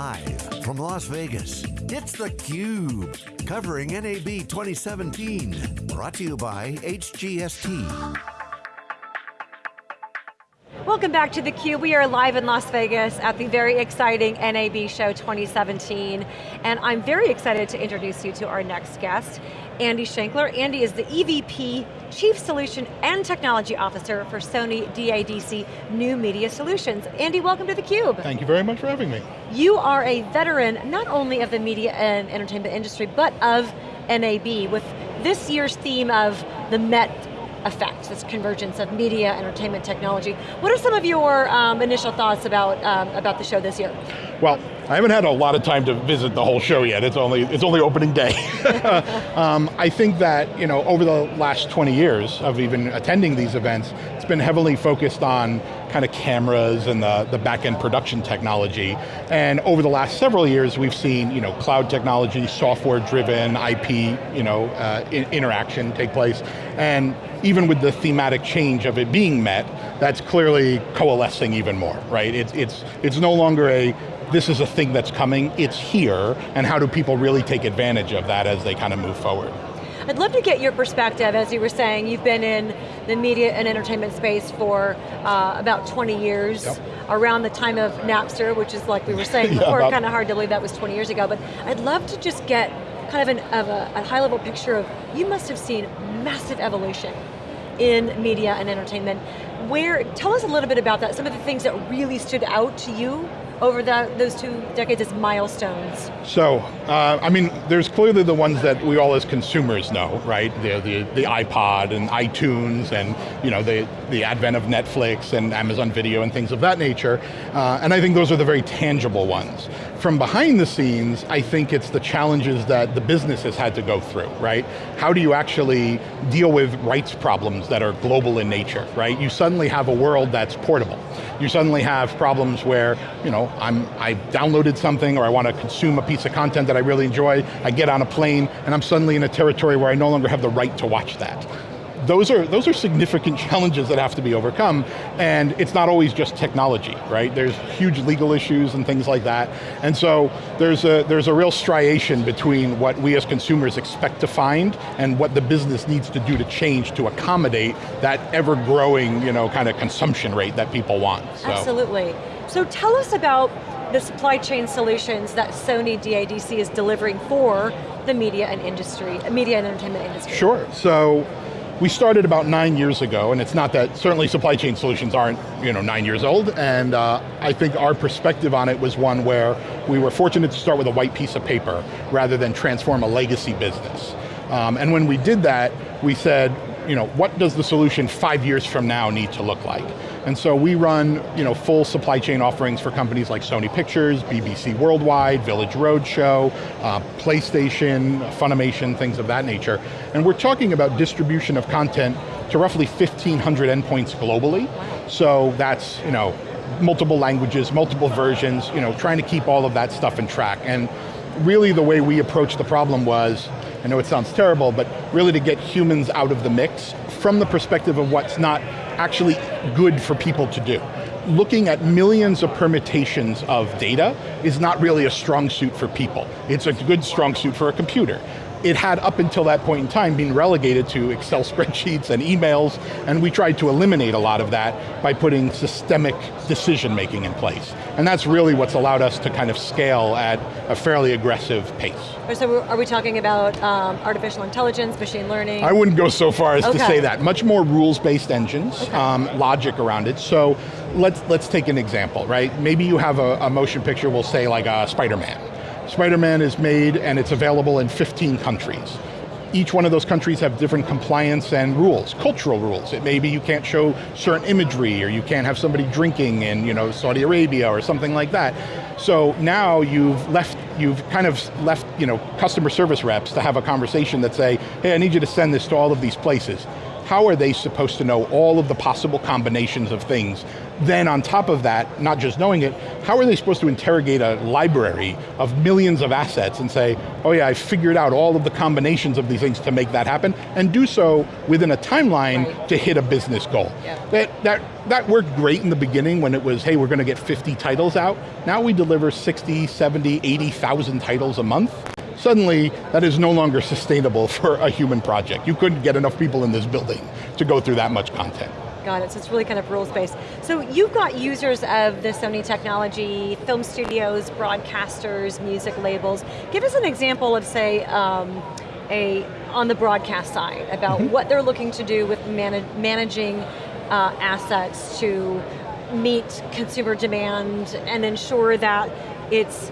Live from Las Vegas, it's theCUBE, covering NAB 2017. Brought to you by HGST. Welcome back to theCUBE. We are live in Las Vegas at the very exciting NAB Show 2017. And I'm very excited to introduce you to our next guest, Andy Shenkler. Andy is the EVP, Chief Solution and Technology Officer for Sony DADC New Media Solutions. Andy, welcome to theCUBE. Thank you very much for having me. You are a veteran, not only of the media and entertainment industry, but of NAB, with this year's theme of the Met effect, this convergence of media, entertainment, technology. What are some of your um, initial thoughts about, um, about the show this year? Well, I haven't had a lot of time to visit the whole show yet. It's only, it's only opening day. um, I think that you know, over the last 20 years of even attending these events, it's been heavily focused on kind of cameras and the, the back-end production technology. And over the last several years, we've seen you know, cloud technology, software-driven IP you know, uh, in, interaction take place. And even with the thematic change of it being met, that's clearly coalescing even more, right? It's, it's, it's no longer a, this is a thing that's coming, it's here, and how do people really take advantage of that as they kind of move forward? I'd love to get your perspective, as you were saying, you've been in the media and entertainment space for uh, about 20 years, yep. around the time of Napster, which is like we were saying before, kind of hard to believe that was 20 years ago, but I'd love to just get kind of, an, of a, a high level picture of, you must have seen massive evolution in media and entertainment. Where, tell us a little bit about that, some of the things that really stood out to you over the, those two decades as milestones? So, uh, I mean, there's clearly the ones that we all as consumers know, right? The, the, the iPod and iTunes and you know, the, the advent of Netflix and Amazon Video and things of that nature. Uh, and I think those are the very tangible ones. From behind the scenes, I think it's the challenges that the business has had to go through, right? How do you actually deal with rights problems that are global in nature, right? You suddenly have a world that's portable. You suddenly have problems where, you know, I'm, I downloaded something or I want to consume a piece of content that I really enjoy, I get on a plane, and I'm suddenly in a territory where I no longer have the right to watch that those are, those are significant challenges that have to be overcome, and it's not always just technology, right? There's huge legal issues and things like that, and so there's a, there's a real striation between what we as consumers expect to find and what the business needs to do to change to accommodate that ever-growing you know, kind of consumption rate that people want. So. Absolutely. So tell us about the supply chain solutions that Sony DADC is delivering for the media and industry, media and entertainment industry. Sure, so we started about nine years ago, and it's not that, certainly supply chain solutions aren't you know, nine years old, and uh, I think our perspective on it was one where we were fortunate to start with a white piece of paper rather than transform a legacy business. Um, and when we did that, we said, you know, what does the solution five years from now need to look like? And so we run you know, full supply chain offerings for companies like Sony Pictures, BBC Worldwide, Village Roadshow, uh, PlayStation, Funimation, things of that nature. And we're talking about distribution of content to roughly 1,500 endpoints globally. So that's, you know, multiple languages, multiple versions, you know, trying to keep all of that stuff in track. And really the way we approached the problem was, I know it sounds terrible, but really to get humans out of the mix from the perspective of what's not actually good for people to do. Looking at millions of permutations of data is not really a strong suit for people. It's a good strong suit for a computer it had up until that point in time been relegated to Excel spreadsheets and emails, and we tried to eliminate a lot of that by putting systemic decision making in place. And that's really what's allowed us to kind of scale at a fairly aggressive pace. So are we talking about um, artificial intelligence, machine learning? I wouldn't go so far as okay. to say that. Much more rules-based engines, okay. um, logic around it. So let's, let's take an example, right? Maybe you have a, a motion picture, we'll say like a Spider-Man Spider-Man is made and it's available in 15 countries. Each one of those countries have different compliance and rules, cultural rules. It may be you can't show certain imagery or you can't have somebody drinking in you know, Saudi Arabia or something like that. So now you've left, you've kind of left you know, customer service reps to have a conversation that say, hey, I need you to send this to all of these places how are they supposed to know all of the possible combinations of things? Then on top of that, not just knowing it, how are they supposed to interrogate a library of millions of assets and say, oh yeah, I figured out all of the combinations of these things to make that happen, and do so within a timeline right. to hit a business goal. Yeah. That, that, that worked great in the beginning when it was, hey, we're going to get 50 titles out. Now we deliver 60, 70, 80,000 titles a month suddenly that is no longer sustainable for a human project. You couldn't get enough people in this building to go through that much content. Got it, so it's really kind of rules-based. So you've got users of the Sony technology, film studios, broadcasters, music labels. Give us an example of, say, um, a on the broadcast side, about mm -hmm. what they're looking to do with manage, managing uh, assets to meet consumer demand and ensure that it's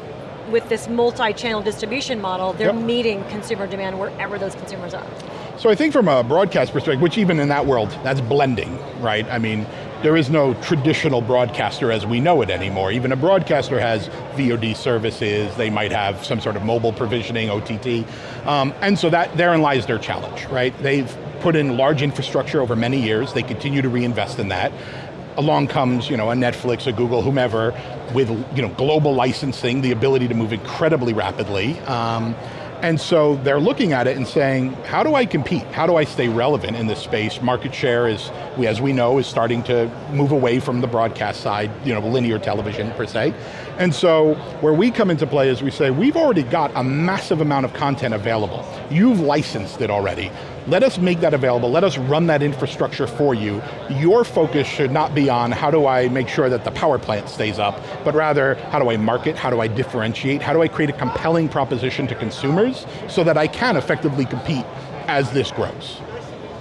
with this multi-channel distribution model, they're yep. meeting consumer demand wherever those consumers are. So I think from a broadcast perspective, which even in that world, that's blending, right? I mean, there is no traditional broadcaster as we know it anymore. Even a broadcaster has VOD services, they might have some sort of mobile provisioning, OTT, um, and so that therein lies their challenge, right? They've put in large infrastructure over many years, they continue to reinvest in that, along comes you know, a Netflix, a Google, whomever, with you know, global licensing, the ability to move incredibly rapidly. Um, and so they're looking at it and saying, how do I compete? How do I stay relevant in this space? Market share is, as we know, is starting to move away from the broadcast side, you know, linear television per se. And so where we come into play is we say, we've already got a massive amount of content available. You've licensed it already. Let us make that available, let us run that infrastructure for you. Your focus should not be on how do I make sure that the power plant stays up, but rather how do I market, how do I differentiate, how do I create a compelling proposition to consumers so that I can effectively compete as this grows.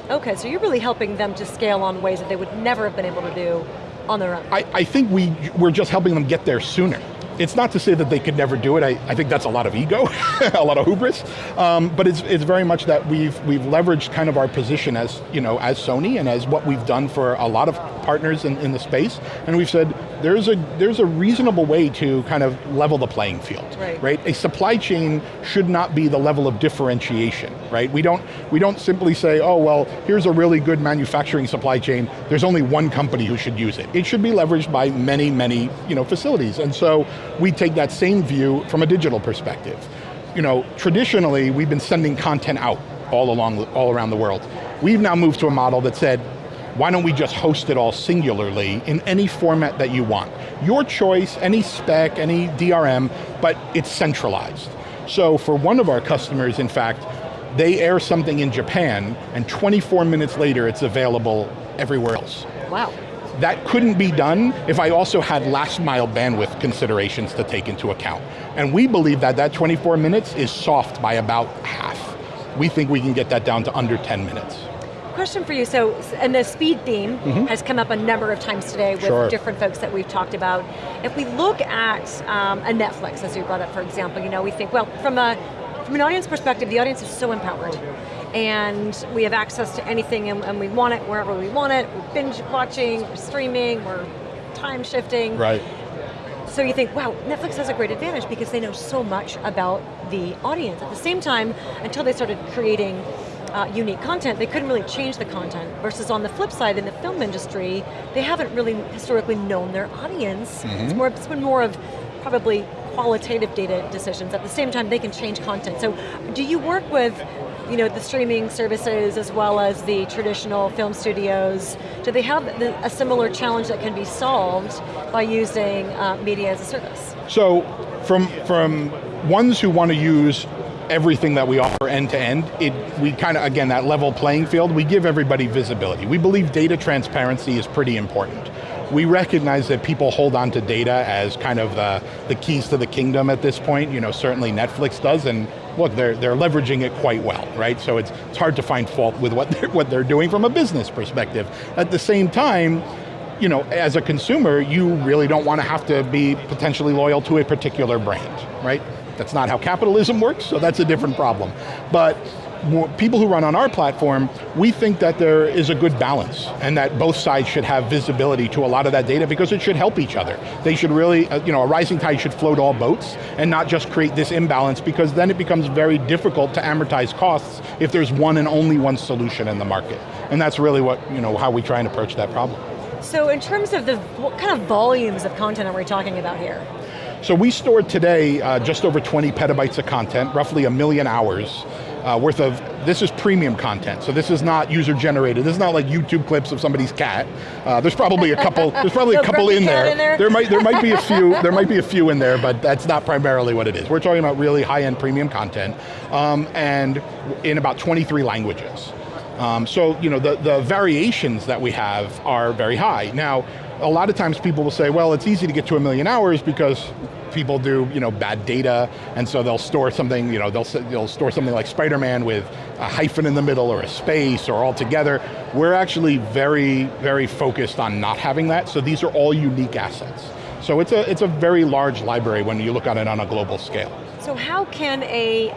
Okay, so you're really helping them to scale on ways that they would never have been able to do on their own? I, I think we, we're just helping them get there sooner. It's not to say that they could never do it. I, I think that's a lot of ego, a lot of hubris. Um, but it's, it's very much that we've, we've leveraged kind of our position as, you know, as Sony and as what we've done for a lot of partners in, in the space. And we've said, there's a, there's a reasonable way to kind of level the playing field, right. right? A supply chain should not be the level of differentiation, right? We don't, we don't simply say, oh, well, here's a really good manufacturing supply chain, there's only one company who should use it. It should be leveraged by many, many you know, facilities. And so we take that same view from a digital perspective. You know, traditionally, we've been sending content out all along, all around the world. We've now moved to a model that said, why don't we just host it all singularly in any format that you want? Your choice, any spec, any DRM, but it's centralized. So for one of our customers, in fact, they air something in Japan, and 24 minutes later it's available everywhere else. Wow. That couldn't be done if I also had last mile bandwidth considerations to take into account. And we believe that that 24 minutes is soft by about half. We think we can get that down to under 10 minutes. Question for you, so, and the speed theme mm -hmm. has come up a number of times today with sure. different folks that we've talked about. If we look at um, a Netflix, as you brought up, for example, you know, we think, well, from a from an audience perspective, the audience is so empowered and we have access to anything and, and, we want it wherever we want it. We're binge watching, we're streaming, we're time shifting. Right. So you think, wow, Netflix has a great advantage because they know so much about the audience. At the same time, until they started creating uh, unique content, they couldn't really change the content. Versus on the flip side, in the film industry, they haven't really historically known their audience. Mm -hmm. It's, mm-hmm. more, it's been more of probably qualitative data decisions. At the same time, they can change content. So do you work with you know, the streaming services as well as the traditional film studios, do they have a similar challenge that can be solved by using uh, media as a service? So, from, from ones who want to use everything that we offer end to end, it, we kind of, again, that level playing field, we give everybody visibility. We believe data transparency is pretty important. We recognize that people hold on to data as kind of the, the keys to the kingdom at this point. You know, certainly Netflix does, and look, they're, they're leveraging it quite well, right? So it's, it's hard to find fault with what they're, what they're doing from a business perspective. At the same time, you know, as a consumer, you really don't want to have to be potentially loyal to a particular brand, right? That's not how capitalism works, so that's a different problem. But people who run on our platform, we think that there is a good balance and that both sides should have visibility to a lot of that data because it should help each other. They should really, uh, you know, a rising tide should float all boats and not just create this imbalance because then it becomes very difficult to amortize costs if there's one and only one solution in the market. And that's really what, you know, how we try and approach that problem. So in terms of the, what kind of volumes of content are we talking about here? So we stored today uh, just over 20 petabytes of content, roughly a million hours uh, worth of, this is premium content, so this is not user generated. This is not like YouTube clips of somebody's cat. Uh, there's probably a couple, there's probably a couple in there. in there. There might, there might be a few, there might be a few in there, but that's not primarily what it is. We're talking about really high-end premium content, um, and in about 23 languages. Um, so, you know, the, the variations that we have are very high. Now, a lot of times people will say, well, it's easy to get to a million hours because people do you know, bad data, and so they'll store something, you know, they'll, they'll store something like Spider-Man with a hyphen in the middle or a space or all together. We're actually very, very focused on not having that, so these are all unique assets. So it's a, it's a very large library when you look at it on a global scale. So how can a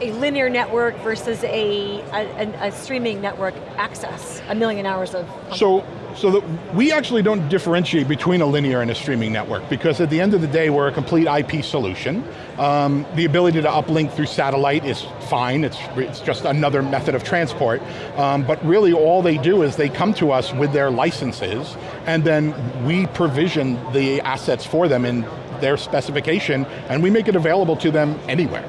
a linear network versus a, a, a, streaming network access a million hours of So so that we actually don't differentiate between a linear and a streaming network because at the end of the day, we're a complete IP solution. Um, the ability to uplink through satellite is fine, it's, it's just another method of transport. Um, but really all they do is they come to us with their licenses and then we provision the assets for them in their specification and we make it available to them anywhere.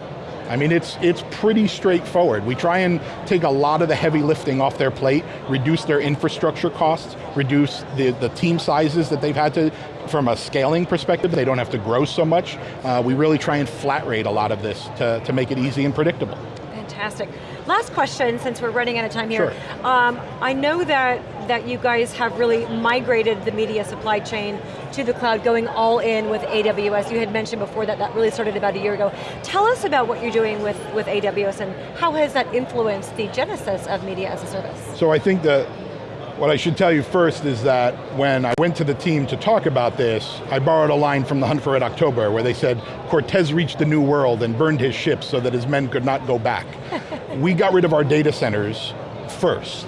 I mean, it's, it's pretty straightforward. We try and take a lot of the heavy lifting off their plate, reduce their infrastructure costs, reduce the, the team sizes that they've had to, from a scaling perspective, they don't have to grow so much. Uh, we really try and flat rate a lot of this to, to make it easy and predictable. Fantastic. Last question, since we're running out of time here. Sure. Um, I know that, that you guys have really migrated the media supply chain to the cloud, going all in with AWS. You had mentioned before that that really started about a year ago. Tell us about what you're doing with, with AWS and how has that influenced the genesis of media as a service? So I think that what I should tell you first is that when I went to the team to talk about this, I borrowed a line from the Hunt for Red October where they said, Cortez reached the new world and burned his ships so that his men could not go back. we got rid of our data centers first,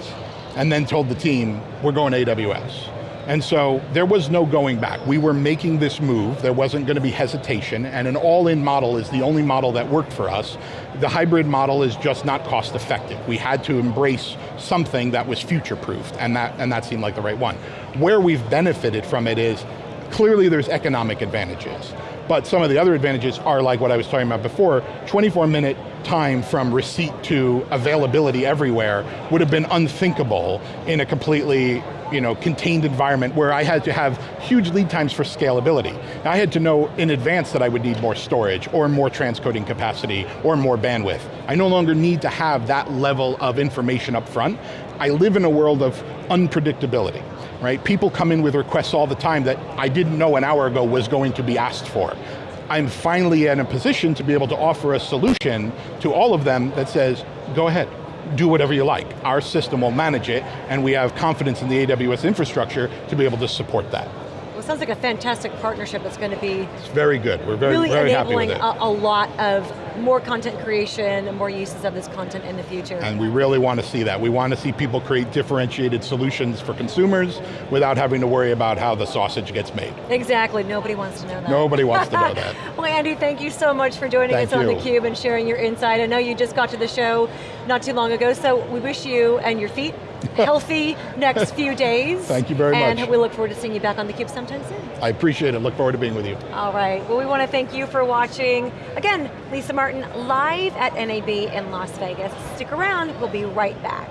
and then told the team, we're going to AWS. And so there was no going back. We were making this move, there wasn't going to be hesitation, and an all-in model is the only model that worked for us. The hybrid model is just not cost effective. We had to embrace something that was future-proofed, and that, and that seemed like the right one. Where we've benefited from it is, clearly there's economic advantages, but some of the other advantages are like what I was talking about before, 24 minute time from receipt to availability everywhere would have been unthinkable in a completely you know, contained environment where I had to have huge lead times for scalability. I had to know in advance that I would need more storage, or more transcoding capacity, or more bandwidth. I no longer need to have that level of information up front. I live in a world of unpredictability, right? People come in with requests all the time that I didn't know an hour ago was going to be asked for. I'm finally in a position to be able to offer a solution to all of them that says, go ahead, do whatever you like. Our system will manage it, and we have confidence in the AWS infrastructure to be able to support that. Sounds like a fantastic partnership that's going to be it's very good. We're very, really very happy with it. A, a lot of more content creation and more uses of this content in the future. And we really want to see that. We want to see people create differentiated solutions for consumers without having to worry about how the sausage gets made. Exactly, nobody wants to know that. Nobody wants to know that. well, Andy, thank you so much for joining thank us on you. theCUBE and sharing your insight. I know you just got to the show not too long ago, so we wish you and your feet healthy next few days. Thank you very and much. And we look forward to seeing you back on theCUBE sometime soon. I appreciate it, look forward to being with you. All right, well we want to thank you for watching. Again, Lisa Martin live at NAB in Las Vegas. Stick around, we'll be right back.